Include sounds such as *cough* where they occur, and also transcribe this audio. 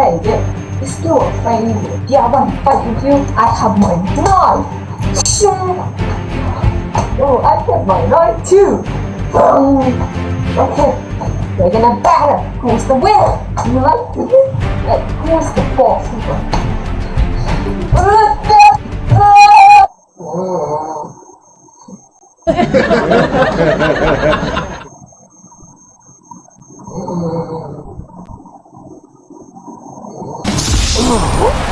Hey there, it's still a failure. Do I want to fight with you? I have my knife. Shoo. Oh, I have my knife too. Oh, okay, we're gonna battle. Who's the winner? You like to win? Like, who's the boss? *laughs* *gasps* Oh.